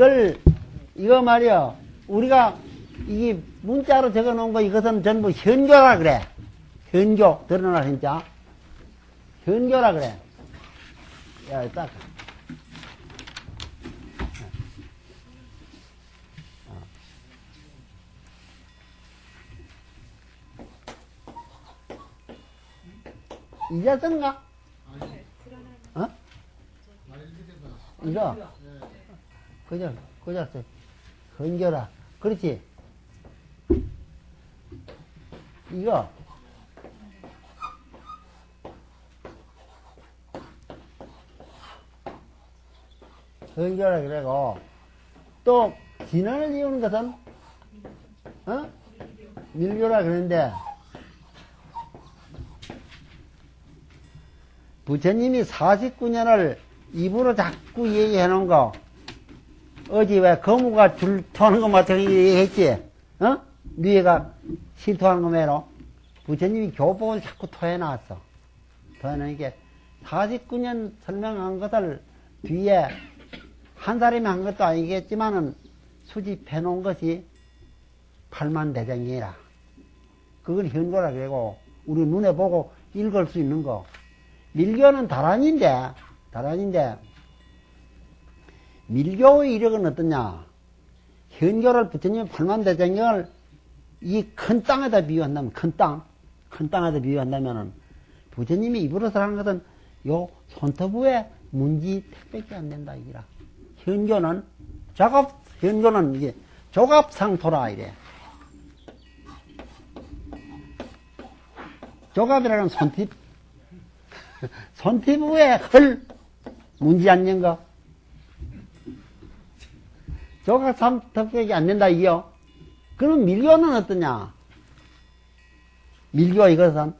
이걸, 이거 말이야. 우리가 이 문자로 적어 놓은 거 이것은 전부 현교라 그래. 현교. 드러나 진짜. 현교라 그래. 야, 딱. 이제 쓴가? 어? 이거? 그죠, 그죠, 건겨라. 그렇지. 이거. 건겨라 그래고, 또, 진원을 이루는 것은, 어? 밀교라 그러는데, 부처님이 49년을 입으로 자꾸 얘기해 놓은 거, 어제 왜 거무가 줄 터는 것 같은 얘기했지? 어? 뉘가 실토하는 거 매로? 부처님이 교법을 자꾸 토해 놨어. 토해 놓은 게 49년 설명한 것을 뒤에 한 사람이 한 것도 아니겠지만은 수집해 놓은 것이 팔만 대장이라. 그건 현고라 그러고, 우리 눈에 보고 읽을 수 있는 거. 밀교는 다란인데, 다란인데, 밀교의 이력은 어떠냐? 현교를 부처님 팔만 대장경을 이 큰 땅에다 비유한다면, 큰 땅, 큰 땅에다 비유한다면은, 부처님이 입으로서 하는 것은 요 손톱에 문지 택밖에 안 된다, 이기라. 현교는, 작업, 현교는 이게 조갑상토라, 이래. 조갑이라는 손톱, 손톱 위에 헐 문지 않는 거. 조각 삼턱백이 안 된다 이요. 그럼 밀교는 어떠냐? 밀교 이것은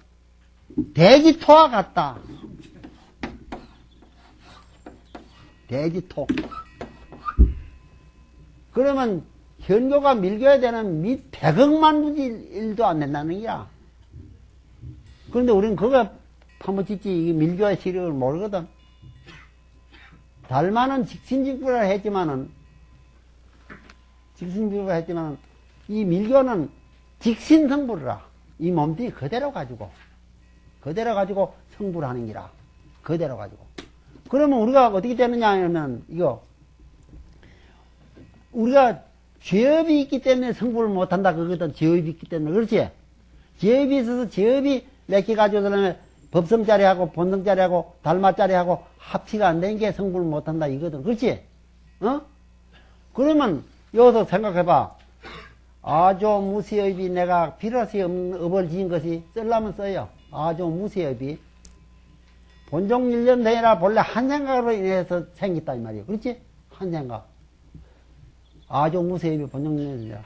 대지토와 같다. 대지토. 그러면 현교가 밀교에 되는 밑 백억만 무지 일도 안 된다는 거야. 그런데 우리는 그거 파묻히지 이 밀교의 시력을 모르거든. 달마는 직신직부라 했지만은 직신직부라 했지만은 이 밀교는 직신성불이라 이 몸뚱이 그대로 가지고 그대로 가지고 성불 하는 기라 그대로 가지고 그러면 우리가 어떻게 되느냐 하면 이거 우리가 죄업이 있기 때문에 성불을 못한다 그거든 죄업이 있기 때문에 그렇지 죄업이 있어서 죄업이 몇개 가지고 그러면 법성자리하고 본성자리하고 달마자리하고 합치가 안 된 게 성불을 못한다 이거든. 그렇지? 어? 그러면 여기서 생각해봐. 아조 무시업이 내가 필요시 업을 지은 것이 쓸라면 써요. 아조 무시업이. 본종 일년대이라 본래 한 생각으로 인해서 생겼다 이 말이에요. 그렇지? 한 생각. 아조 무시업이 본종 일년대이라.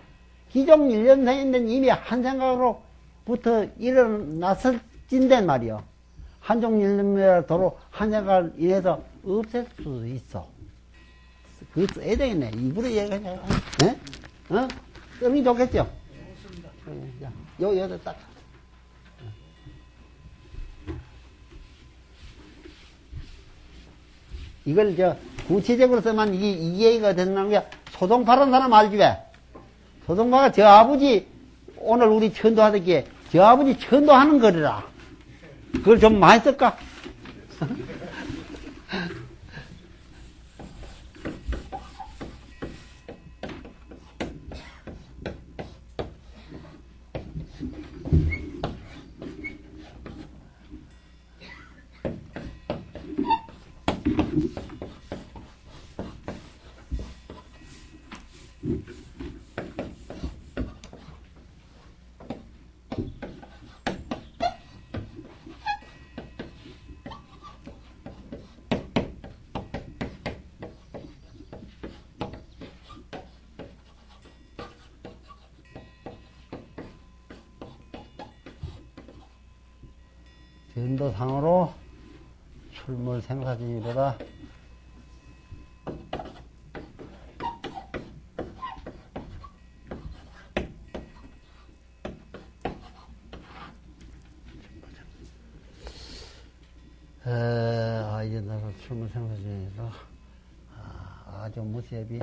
기종 일년생인데 이미 한 생각으로부터 일어났을 진단 말이요. 한종 일념이라 도로 한 생각을 인해서 없앨 수 있어. 그거 써야 되겠네. 입으로 얘기하냐. 네? 어? 쓰면 좋겠죠? 네, 자, 요, 여기다 딱. 이걸 저 구체적으로 쓰면 이게 이해가 된다는 게 소동파란 사람 알지 왜? 소동파가 저 아버지 오늘 우리 천도하듯이 저 아버지 천도하는 거리라. 그걸 좀 많이 쓸까? 전도상으로 출몰 생사진이보다 에, 아, 이제 나가 출몰 생사진이라 아, 아주 무쇠비.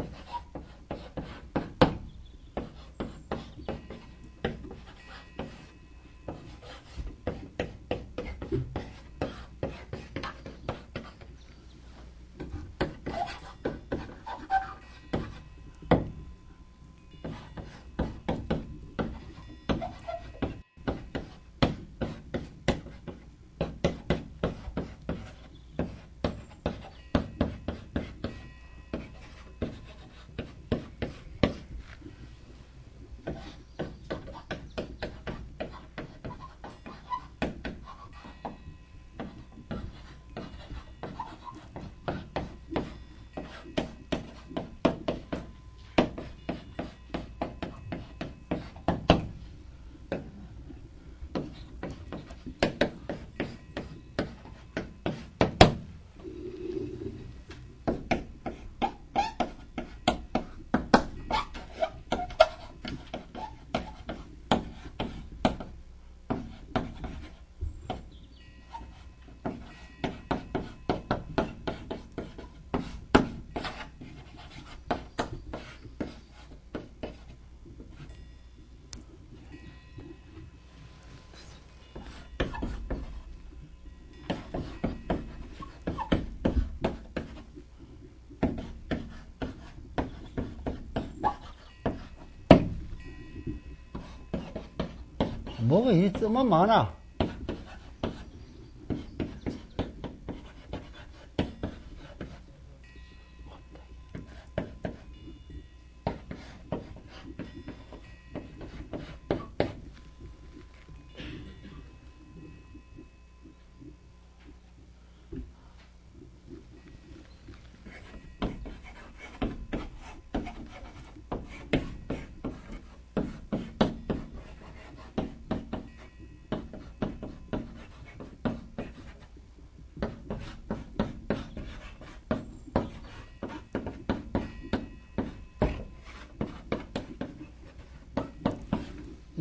뭐가 있으면 많아.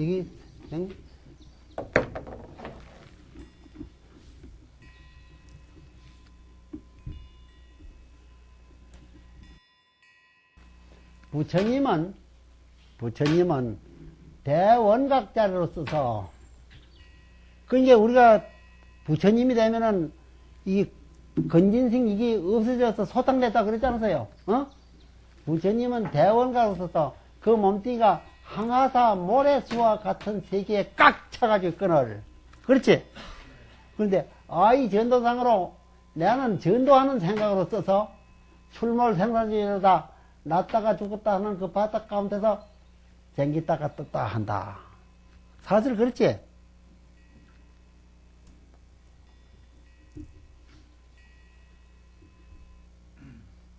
이게 응? 부처님은 부처님은 대원각자로 써서 그러니까 우리가 부처님이 되면은 이 건진생 이게 없어져서 소탕됐다 그랬지 않았어요? 어? 부처님은 대원각으로 써서 그 몸뚱이가 항하사 모래수와 같은 세계에 꽉 차가지고 끈을. 그렇지? 그런데, 아이 전도상으로 나는 전도하는 생각으로 써서 출몰 생산주의로다 났다가 죽었다 하는 그 바닥 가운데서 생기다가 떴다 한다. 사실 그렇지?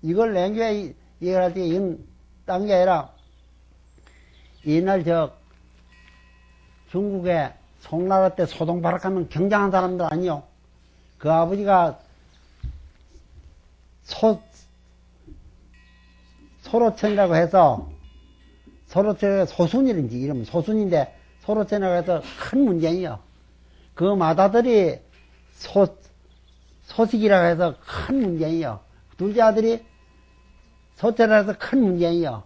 이걸 냉교에 이해할 때, 이건 딴게 아니라, 옛날 저 중국에 송나라 때 소동바락하면 경장한 사람들 아니요. 그 아버지가 소, 소로천이라고 해서 소로천 소순이인지 이름 소순인데 소로천이라고 해서 큰 문제예요. 그 마다들이 소, 소식이라고 해서 큰 문제예요. 둘째 아들이 소천이라고 해서 큰 문제예요.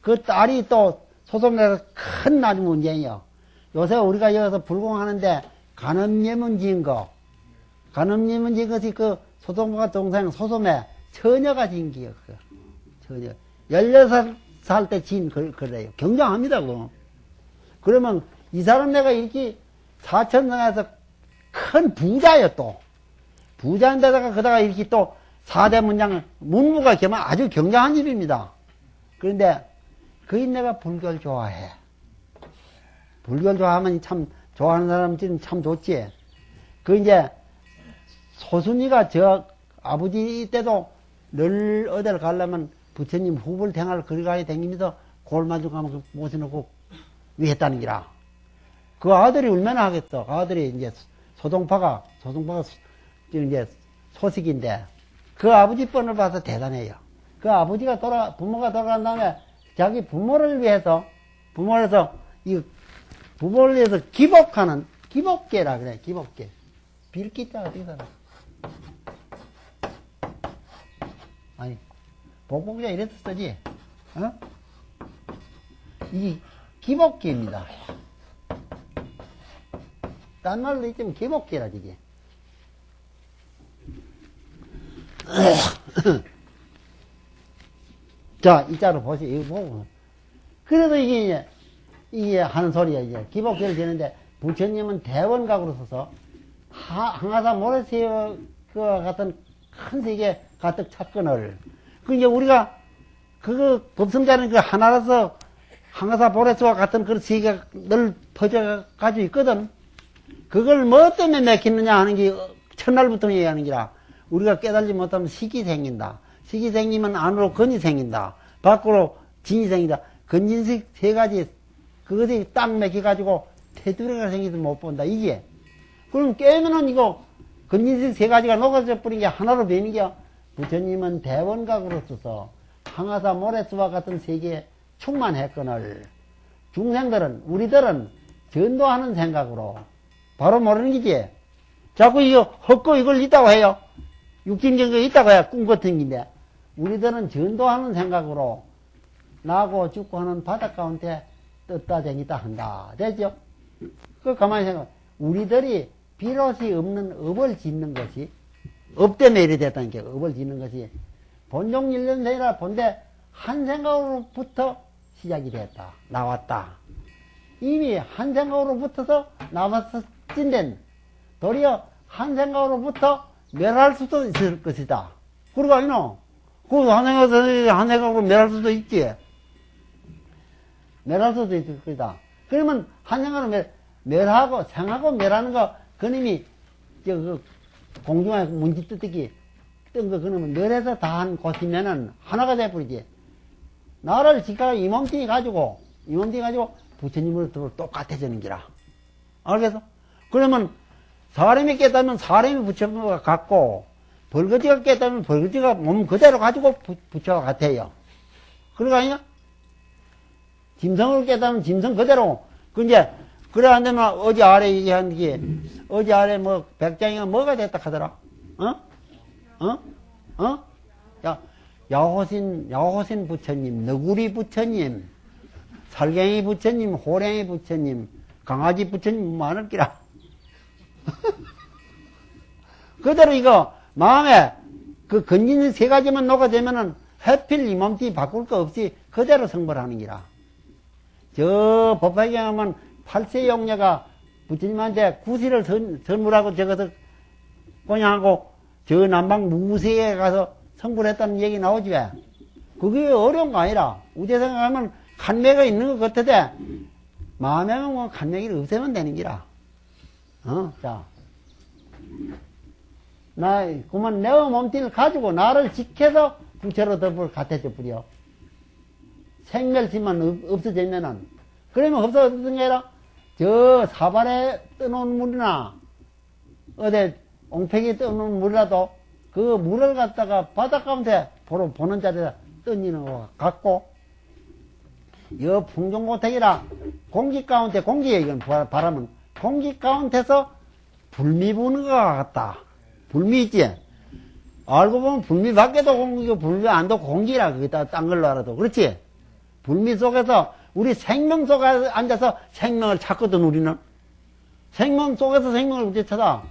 그 딸이 또 소송에서 큰 나주 문제예요. 요새 우리가 여기서 불공하는데 간음예문 지은 거, 간음예문 지은 것이 그 소송과 동생 소송에 처녀가 지은. 그 처녀. 16살 때 지은 그, 그래요. 경장합니다, 그. 그러면 이 사람 내가 이렇게 사천성에서 큰 부자예요, 또. 부자인데다가 그다가 이렇게 또 사대 문장을 문무가 겸한 아주 경장한 집입니다. 그런데 그 인내가 불교를 좋아해. 불교를 좋아하면 참, 좋아하는 사람들은 참 좋지. 그 이제, 소순이가 저 아버지 때도 늘 어디를 가려면 부처님 후불 댕을 거리가에 다니면서 골마주 가면 모셔놓고 위했다는 기라. 그 아들이 얼마나 하겠어. 그 아들이 이제 소동파가, 소동파가 이제 소식인데, 그 아버지 뻔을 봐서 대단해요. 그 아버지가 돌아, 부모가 돌아간 다음에 자기 부모를 위해서, 부모를 위해서, 이 부모를 위해서 기복하는, 기복계라 그래, 기복계. 빌기자 어떻게 살아? 아니, 복복자 이래서 쓰지. 어? 이 기복기입니다. 딴 말로 있으면 기복기라 이게. 자, 이 자로 보세요. 이거 보고. 그래도 이게, 이제 이게 하는 소리야, 이제. 기복기를 지는데, 부처님은 대원각으로 서서, 하, 항하사 모래새와 같은 큰 세계 가득 찼건을. 그 이제 우리가, 그거, 법성자는 그 하나라서 항하사 보레스와 같은 그런 세계가 늘 퍼져 가지고 있거든. 그걸 뭐 때문에 맥히느냐 하는 게 첫날부터 얘기하는 기라. 우리가 깨달지 못하면 식이 생긴다. 식이 생기면 안으로 근이 생긴다. 밖으로 진이 생긴다. 근진식 세 가지 그것이 딱 맥혀가지고 테두리가 생기도 못 본다. 이게. 그럼 깨면은 이거 근진식 세 가지가 녹아져 버린 게 하나로 되는 게 부처님은 대원각으로 써서 항하사 모래수와 같은 세계에 충만했거늘 중생들은 우리들은 전도하는 생각으로 바로 모르는 기지. 자꾸 이거 헛고 이걸 있다고 해요. 육진경거 있다고 해요. 꿈 같은 긴데. 우리들은 전도하는 생각으로 나고 죽고 하는 바닷 가운데 떴다 쟁이다 한다. 되죠? 그 가만히 생각. 우리들이 비롯이 없는 업을 짓는 것이 업 때문에 이래 됐다는 게 업을 짓는 것이 본종 일년생이라 본데 한 생각으로부터 시작이 됐다. 나왔다. 이미 한 생각으로부터서 나왔었진된 도리어 한 생각으로부터 멸할 수도 있을 것이다. 그러고 아니노? 그한 생각에서 한 생각으로 멸할 수도 있지. 멸할 수도 있을 것이다. 그러면 한 생각으로 멸, 멸하고 생하고 멸하는 거 그놈이 저 그 공중에 문지 뜨뜨기 뜬거 그러면 멸해서 다 한 곳이면은 하나가 돼버리지. 나를 지가 이 몸뚱이 가지고 이 몸뚱이 가지고 부처님으로 똑같아지는 기라. 알겠어? 그러면 사람이 깨닫면 사람이 부처가 같고 벌거지가 깨닫면 벌거지가 몸 그대로 가지고 부, 부처가 같아요. 그러가 아니야? 짐승을 깨닫으면 짐승 그대로 그 이제 그래 안 되면 어제 아래 얘기한 게 어제 아래 뭐 백장이가 뭐가 됐다 하더라? 어? 어? 어? 야 야호신 야호신 부처님, 너구리 부처님, 살갱이 부처님, 호랭이 부처님, 강아지 부처님 많을 기라. 그대로 이거 마음에 그 건진 세 가지만 녹아되면은 해필 이 몸띠 바꿀 거 없이 그대로 성불하는 기라. 저 법화경에 하면 팔세 용녀가 부처님한테 구시를 선, 선물하고 저것을 그냥하고 저 남방 무세에 가서 성불했다는 얘기 나오지 왜? 그게 어려운 거 아니라 우제 생각하면 간매가 있는 것 같은데 마음에만 뭐 간매기를 없애면 되는 기라. 어, 자. 나, 그만 내 몸뚱이를 가지고 나를 지켜서 부처로 덮을 같아져 버려. 생멸심만 없 어지면은, 그러면 없어졌던 게 아니라, 저 사발에 떠놓은 물이나, 어디 옹팽이 떠놓은 물이라도, 그 물을 갖다가 바닷 가운데 보러 보는 자리에 던지는 것 같고, 여 풍종고택이라 공기 가운데, 공기에 이건 바람은 공기 가운데서 불미 부는 것 같다. 불미 있지? 알고 보면 불미 밖에도 공기고 불미 안도 공기라 그게 다 딴 걸로 알아도 그렇지? 불미 속에서 우리 생명 속에 앉아서 생명을 찾거든 우리는 생명 속에서 생명을 어떻게 찾아?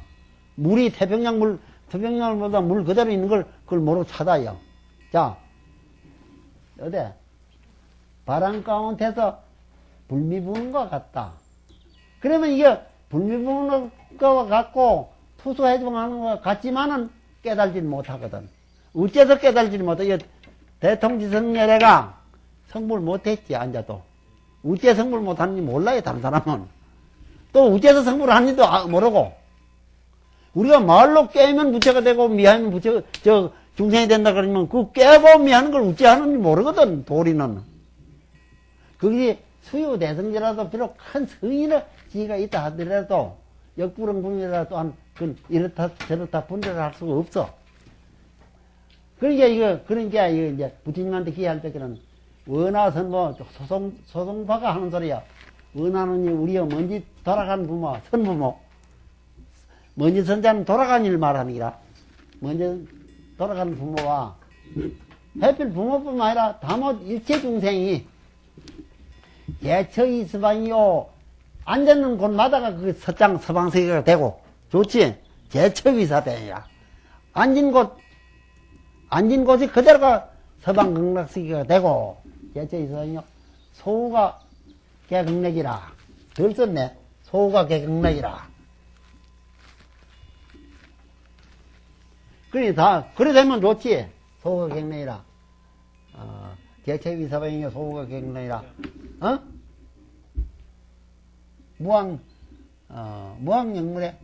물이 태평양 물 태평양보다 물 그대로 있는 걸 그걸 뭐로 찾아요? 자 어디 바람 가운데서 불미 부는 것 같다. 그러면 이게 불미 부는 것 같고 투수해주는 것 같지만은 깨달지는 못하거든. 어째서 깨달지를 못해? 대통지성열애가 성불 못했지, 앉아도. 어째 성불 못하는지 몰라요, 다른 사람은. 또 어째서 성불을 하는지도 아, 모르고. 우리가 말로 깨면 부처가 되고 미하면 부처, 저, 중생이 된다 그러면 그 깨고 미하는 걸 어째 하는지 모르거든, 도리는. 그게 수요 대성제라도 비록 큰 성인의 지위가 있다 하더라도 역부렁불이라도 또한 그 이렇다 저렇다 분별을 할 수가 없어. 그러니까 이거 그러니까 이거 이제 부처님한테 기회할 때는 원하선 뭐 소송 소송파가 하는 소리야. 원하는 우리의 먼지 돌아간 부모 선부모 먼지 선자는 돌아간 일 기라. 먼저 돌아간 부모와 해필 부모뿐만 아니라 다못 일체 중생이 예처 이스방이요 앉는 곳마다가 그 서장 서방세계가 되고 좋지 제처위사대야 앉은 곳 앉은 곳이 그대로가 서방 극락세계가 되고 제처이스방이요 소우가 개극락이라 덜 썼네 소우가 개극락이라 그래 다 그래 되면 좋지 소우가 개극락이라 어, 제처위사방이요 소우가 개극락이라 어? 무왕, 어, 무왕영물에,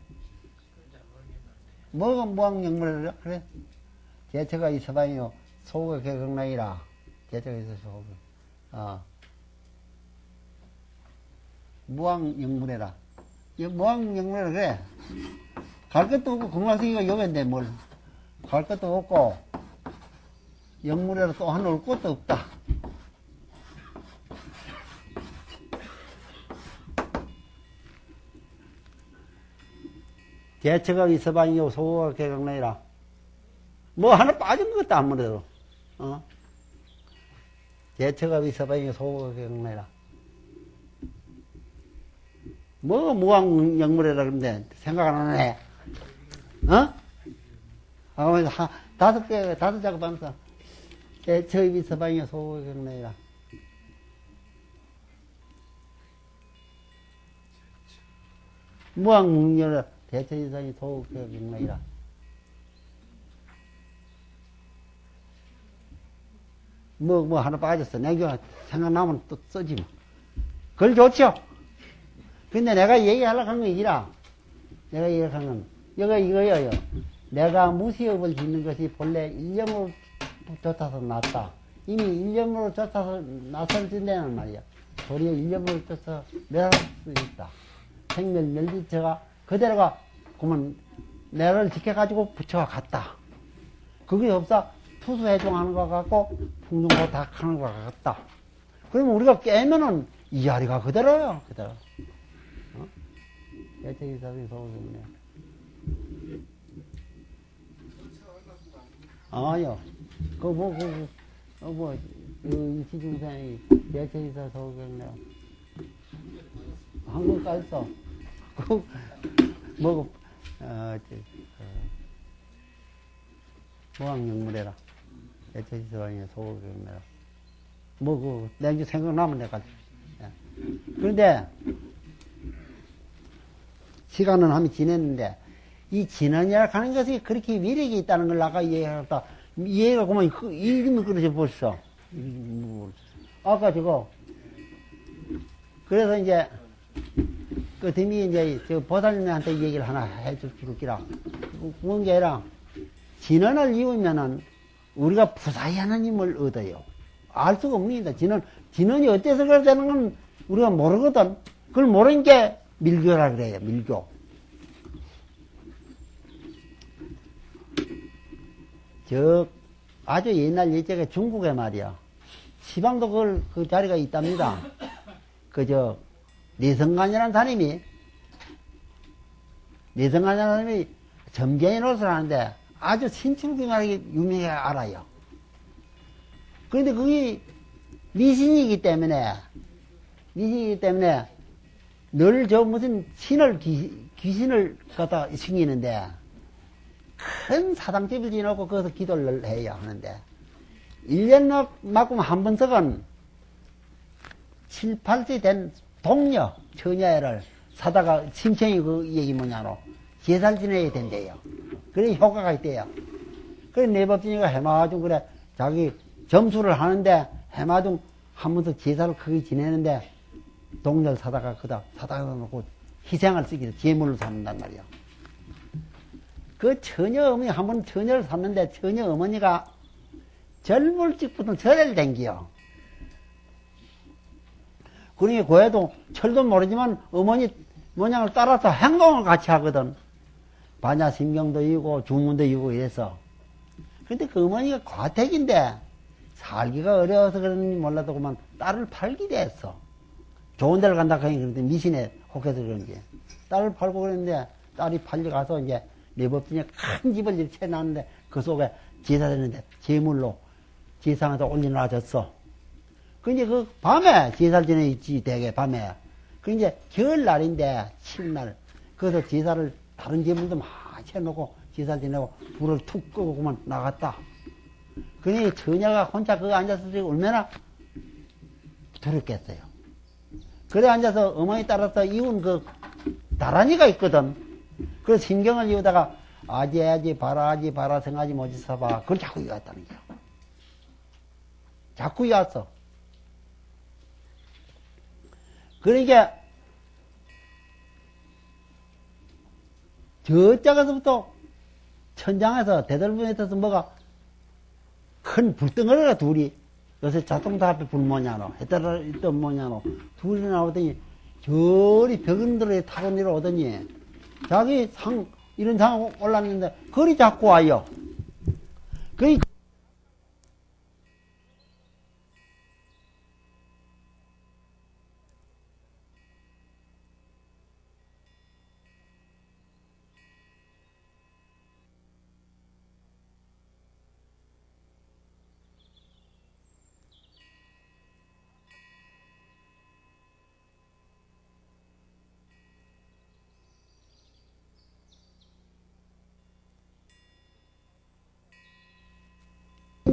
뭐가 무왕영물이라? 그래? 제처가 있어봐요. 소가 개경나이라. 제처가 있어서 소가. 어. 무왕영물에라. 이 무왕영물에라, 그래. 갈 것도 없고, 금강생이가 여긴데 뭘. 갈 것도 없고, 영물에라 또 하나 올 것도 없다. 개처가 있어봐요 소가 개강나이라 뭐 하나 빠진 것도 아무래도 어? 있어봐요 소가 개강나이라 뭐 무왕 영물이라 그러는데 생각 안 하네 어? 아, 한, 다섯 개 다섯 작업하면서 개처가 있어봐요 소가 개강나이라 무왕영물이라 대처이상이 소극경락이라. 뭐, 뭐, 하나 빠졌어. 내가 생각나면 또 써지 뭐. 그걸 좋죠? 근데 내가 얘기하려고 한 건 이라. 내가 얘기한 건, 이거, 이거예요. 내가 무시업을 짓는 것이 본래 일념으로 쫓아서 났다. 이미 일념으로 쫓아서 나설 진다는 말이야. 도리어 일념으로 쫓아서 멸할 수 있다. 생멸 멸지처가 그대로가 그러면 내를 지켜가지고 부처가 갔다. 그게 없어 투수해종하는 것 같고 풍중고 닥하는 것 같다. 그러면 우리가 깨면은 이 자리가 그대로요. 그대로. 어? 예체기사비 소금네. 아요. 그 뭐, 그, 그, 어, 뭐, 그 이시중생이 예체기사 소금네. 한국 가 있어. 그, 뭐, 어, 저, 어, 무왕영물해라. 애처지서방에 소극영물해라. 뭐, 그, 내가 생각나면 내가. 예. 그런데, 시간은 함이 지냈는데, 이 진언이라 하는 것이 그렇게 위력이 있다는 걸 아까 이해했다. 이해가 그만, 그, 이름이 그러지 벌써. 뭐, 아까 저거, 그래서 이제, 그 dem이 이제 저 보살님한테 얘기를 하나 해줄 줄기라. 뭔게 아니라 진언을 이으면은 우리가 부사히 하나님을 얻어요. 알 수가 없습니다. 진언, 진언이 어째서 그래 되는 건 우리가 모르거든. 그걸 모르는 게 밀교라 그래요. 밀교. 저 아주 옛날 예적에 중국에 말이야. 시방도 그걸 그 자리가 있답니다. 그 저 내성간이라는 사람이, 내성간이라는 사람이 점쟁이 노릇을 하는데 아주 신출경하게 유명하게 알아요. 그런데 그게 미신이기 때문에, 미신이기 때문에 늘 저 무슨 신을, 귀, 귀신을 갖다 숨기는데 큰 사당집을 지어놓고 거기서 기도를 해야 하는데 1년 맞으면 한 번씩은 7, 8세 된 동료, 처녀를 사다가 심청이 그 얘기 뭐냐로 제사를 지내야 된대요. 그래 효과가 있대요. 그래 내법진이가 해마중 그래 자기 점수를 하는데 해마중 하면서 제사를 크게 지내는데 동료를 사다가 그다 사다가 놓고 희생을 쓰기로 제물로 삼는단 말이야. 그 처녀 어머니 한 번 처녀를 샀는데 처녀 어머니가 젊을 적부터 절을 댕기요. 그러니 고해도 철도 모르지만 어머니 모양을 따라서 행동을 같이 하거든. 반야 신경도 이고 주문도 이고 이래서. 근데 그 어머니가 과택인데 살기가 어려워서 그런지 몰라도 그만 딸을 팔기도 했어. 좋은 데를 간다 하니 그런데 미신에 혹해서 그런지. 딸을 팔고 그랬는데 딸이 팔려가서 이제 내법진에 큰 집을 이렇게 채놨는데 그 속에 제사되는데 제물로 지상에다 올려놔줬어. 그 이제 그 밤에 제사를 지내 있지, 대개 밤에. 그 이제 겨울날인데, 추운날. 그래서 제사를 다른 제물도 많이 해놓고 제사를 지내고 불을 툭 끄고 그만 나갔다. 그니 처녀가 혼자 거기 앉아서 얼마나 두렵겠어요. 그래 앉아서 어머니 따라서 이운 그 다란이가 있거든. 그 신경을 이우다가 아지 아지 바라 아지 바라 생하지 뭐지 서봐. 그걸 자꾸 이어왔다는 거야. 자꾸 이어왔어. 그러니까 저쪽에서부터 천장에서 대들분에 있어서 뭐가 큰 불덩어리가 둘이 요새 자동차 앞에 불 뭐냐노 해따라 있던 뭐냐노 둘이 나오더니 저리 벽은들에 타고 내려오더니 자기 상 이런 상 올랐는데 거리 잡고 와요. 그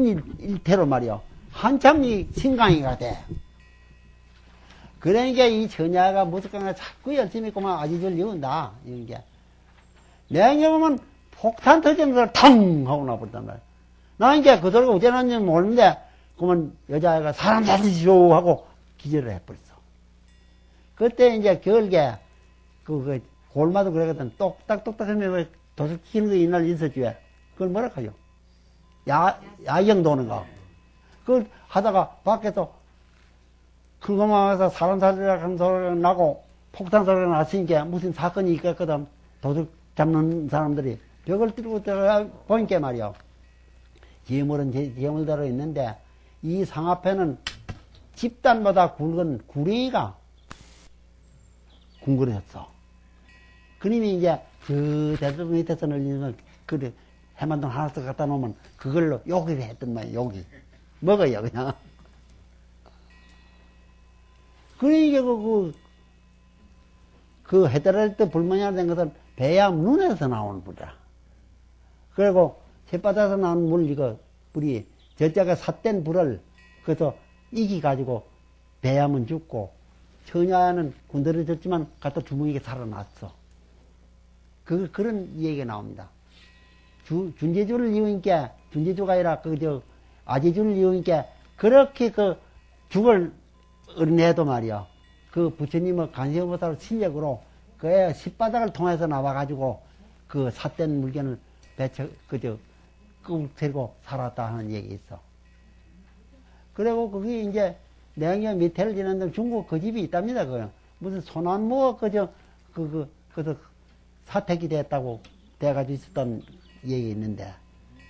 일, 일태로 말이요. 한참 이 신강이가 돼. 그러니까 이 처녀가 무섭게 자꾸 열심히 그만 아지를 이운다. 이런 게. 내가 보면 폭탄 터지는 걸 탕! 하고 나버렸단 말이야. 나 이제 그 어째 났는지 모르는데, 그러면 여자애가 사람 살리시오! 하고 기절을 해버렸어. 그때 이제 겨울게, 그, 그, 골마도 그러거든. 똑딱똑딱 하면 왜 도둑 키는 거 이날 왜? 그걸 뭐라 하요? 야, 야경 도는 거. 그걸 하다가 밖에서 그거만 와서 사람 살리라 하는 소리가 나고 폭탄 소리가 났으니까 무슨 사건이 있겠거든. 도둑 잡는 사람들이 벽을 뚫고 들어가 보니까 말이야. 예물은 예물대로 있는데 이 상 앞에는 집단마다 굵은 구렁이가 궁그렸어. 그님이 이제 저 대들 밑에서 늘리는 그 해만동 하나씩 갖다 놓으면 그걸로 요기를 했던 말이야, 요기. 먹어요, 그냥. 그러니까 그, 그, 그 해달할 때 불만이 된 것은 배암 눈에서 나오는 불이야. 그리고 햇바닥에서 나오는 물, 이거, 불이, 저자가 삿된 불을, 그래서 이기 가지고 배암은 죽고, 처녀는 군더러졌지만 갖다 주먹이게 살아났어. 그, 그런 얘기가 나옵니다. 주, 준제주를 이으니까, 준제주가 아니라, 그, 저, 아제주를 이으니까, 그렇게 그, 죽을 어린애도 말이야. 그 부처님의 간세음보다로 실력으로, 그의 십바닥을 통해서 나와가지고, 그 삿된 물건을 배쳐, 그, 저, 꾹 들고 살았다 하는 얘기 있어. 그리고 그게 이제, 내가 밑에를 지났는데 중국 그 집이 있답니다, 그 무슨 소나무가 그저, 그, 그, 그, 사택이 됐다고 돼가지고 있었던 얘기 있는데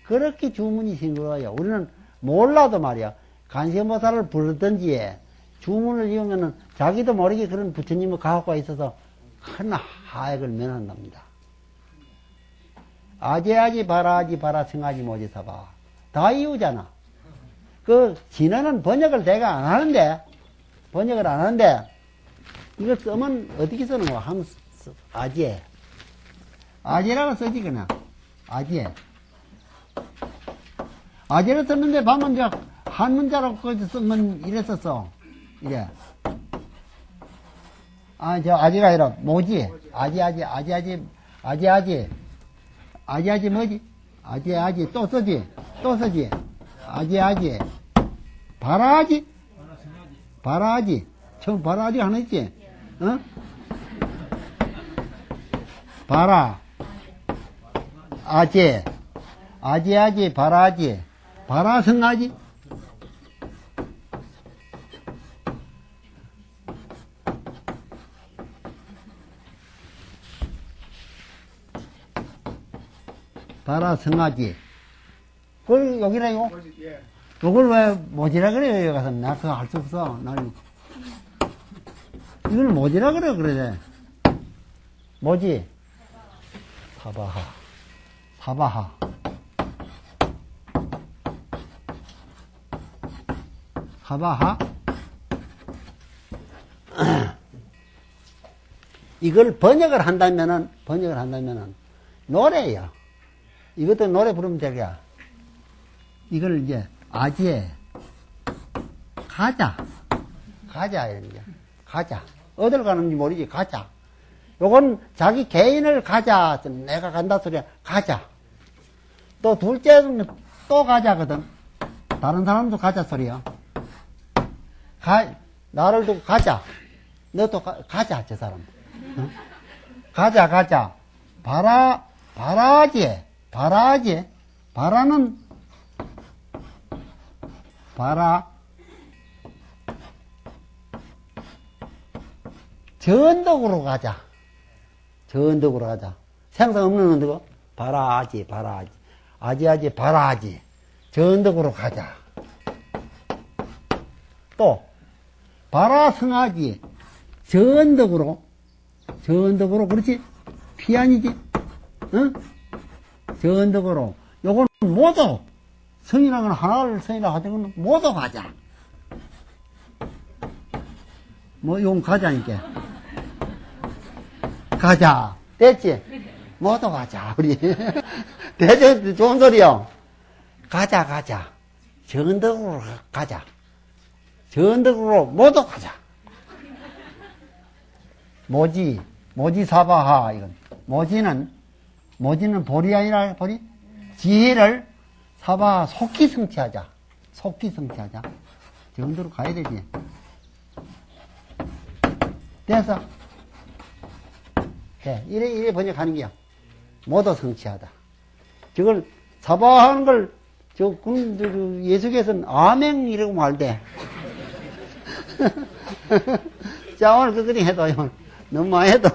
그렇게 주문이 싱그러워요. 우리는 몰라도 말이야. 간세모사를 부르든지 주문을 이으면은 자기도 모르게 그런 부처님의 가호가 있어서 큰 하액을 면한답니다. 아재하지 바라하지 바라 못이 사봐. 다 이유잖아. 그 진화는 번역을 내가 안 하는데 번역을 안 하는데 이거 쓰면 어떻게 쓰는 거야? 한 아재 아재라고 쓰지 그냥 아재. 아재를 썼는데 반문자, 한문자로 쓴 건 이랬었어. 이래. 아, 저 아재가 아니라 뭐지? 아재, 아재, 아재, 아재, 아재, 아재. 아재, 아재 뭐지? 아재, 아재. 또 쓰지? 또 쓰지? 아재, 아재. 바라지? 바라지. 처음 바라지 하나 있지? 응? 바라. 아재, 아재아재, 바라지, 바라성아지. 바라성아지. 그걸 여기라요? 그걸 왜 뭐지라 그래요, 여기 가서. 나 그거 할 수 없어. 난. 이걸 뭐지라 그래, 그래. 뭐지? 사바하. 사바하. 사바하 이걸 번역을 한다면은 번역을 한다면은 노래예요. 이것도 노래 부르면 되겠야. 이걸 이제 아지에 가자 가자 게 가자 어딜 가는지 모르지 가자. 요건 자기 개인을 가자 내가 간다 소리야 가자. 또 둘째는 또 가자거든. 다른 사람도 가자 소리야. 가 나를 두고 가자. 너도 가, 가자 저 사람. 어? 가자 가자. 바라 바라지 바라지 바라는 바라 전덕으로 가자. 전덕으로 가자. 생각 없는 언덕 바라지 바라지 아지아지 바라지. 전덕으로 가자. 또 바라성하지. 전덕으로. 전덕으로 그렇지? 피안이지? 응? 전덕으로. 요건 모두 성이라는 하나를 성이라 하던 건 모두 가자. 뭐 요건 가자니까 가자. 됐지 모두 가자 우리 대전 좋은 소리요 가자 가자 전덕으로 가자 전덕으로 모두 가자. 모지, 모지 사바하, 이건. 모지는, 모지는 볼이 아니라, 볼이? 지혜를 사바 속히 성취하자. 속히 성취하자. 정도로 가야 되지. 됐어? 네, 이래, 이래 번역하는 게야. 모두 성취하다. 저걸, 사바하는 걸, 저, 저 예수께서는 아멘 이라고 말대. 자, 오늘 그거리 해도, 너무 많이 해도,